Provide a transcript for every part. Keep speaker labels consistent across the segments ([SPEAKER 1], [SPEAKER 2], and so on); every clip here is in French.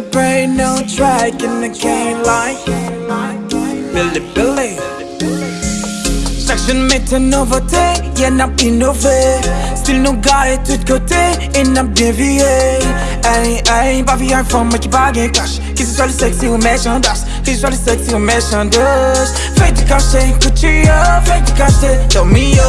[SPEAKER 1] the brain, no track in the cane like Billy Billy Section mate à nos y'en a innové Style nous gare de tous côtés et n'a bien vieillé. Hey, hey, pas vieux informe, mais qui bague cash Que ce soit le sexy ou méchandasse Que ce soit le sexy ou méchandasse Fais du cachet, couture, fais du cachet, dormir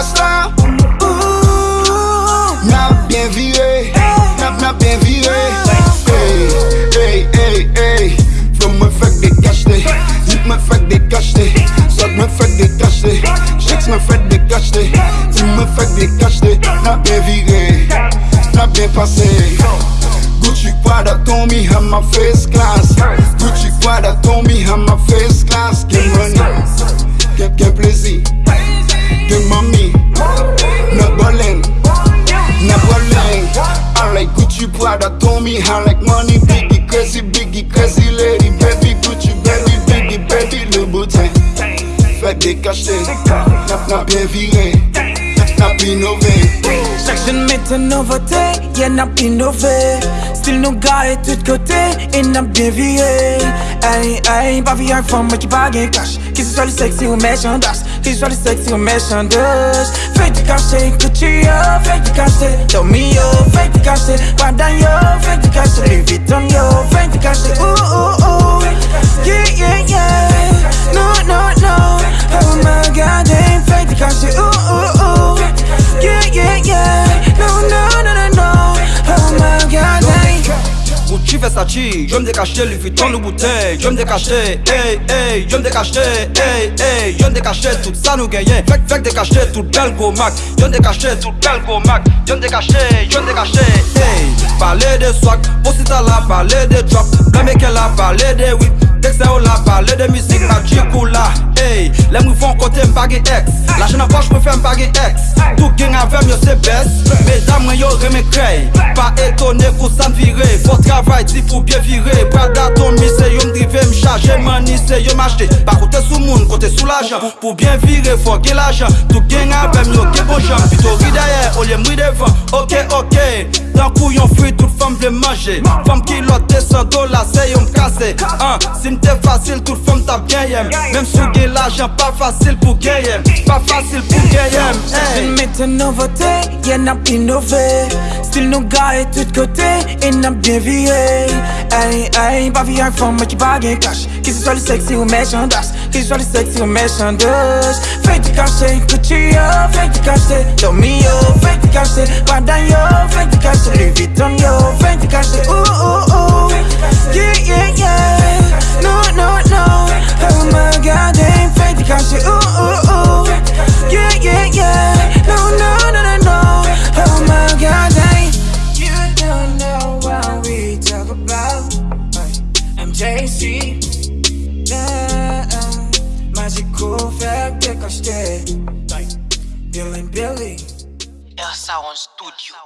[SPEAKER 2] I'm a star,
[SPEAKER 1] Ooh.
[SPEAKER 2] n'a bien viré, n'a n'a bien viré. Hey, hey, hey, hey. Faut me faire des cachetés, Zip me fait des cachetés, Sot me fait des cachetés, Chicks me fait des cachetés, Tu me fait des cachetés, n'a bien viré, n'a bien passé. Gucci Prada Tommy have my face class. Gucci Prada Tommy have my face class. Get money, get, get plaisir crazy, biggie crazy lady Baby Gucci, baby, biggie, baby Louboutin Fait des cachets, n'a bien viré N'a pas innové
[SPEAKER 1] Section met une nouveauté, y'a n'a innové. Style nous gars et tout côté, et n'a bien viré. Hey, hey, pas vie femme qui bague cash. Que ce soit le sexy ou méchant das, que ce soit le sexy ou méchant dos. Fais du cachet, couture, fais du cachet. Tommy yo, fais du cachet. Pandan yo, fais du cachet. Louis Vuitton yo,
[SPEAKER 3] parti, je me décacher, lui fit tant de bouteille, je me décacher, hey hey, je me décacher, hey hey, je me décacher, tout ça nous gagne, fait fait décacher, tout bel gros mac, je me décacher, tout bel gros mac, je me décacher, je me décacher, hey, parler de swag, pour si t'as la parler de drop, la mec elle a parlé de whip, yo la ba Le de mizik la djikou la Hey, lem wifon kote mbagi ex La jen apoch prefe mbagi ex Tou gen avem yo se bes Medam mwen yo reme krey Pa etone kou san vire Fos travay di pou bie vire Prada ton mi se yo mdrive mchaje Mani se yo machde Pa kote sou moun kote sou la jen Pou bien vire fo gen la jen Tou gen avem yo gen bon jen Pito ri daye, olye mri devan Ok, ok. D'un coup yon fruit toute femme manger, femme qui l'autre 200 dollars c'est yo m'casser, hein, si m'était facile toute femme t'a bien yem, même si gen l'argent pas facile pour gagner, pas facile pour
[SPEAKER 1] Je
[SPEAKER 3] hey.
[SPEAKER 1] mets une nouveauté, y'a n'a innové. Style nous gars et tout côté, et n'a bien viré. Hey, hey, pas vie un femme qui bague cash. Que ce soit le sexy ou méchant das, que ce soit le sexy ou méchant dos. Fais du cachet, couture, fais du cachet. Yo, fais du cachet. Pandan yo, fais du cachet. Louis Vuitton yo, fais du cachet. Ouh, ouh, ouh. Yeah, yeah, yeah. No, no, no. Oh my god, damn, fais du cachet. Ouh, ouh, ouh. Yeah, yeah, yeah. No, no, no, no, no. Oh my god, damn. You don't know what we talk about. MJC. Nah, uh, magical fact, take a step. Billy Billy.
[SPEAKER 4] Elsa on studio.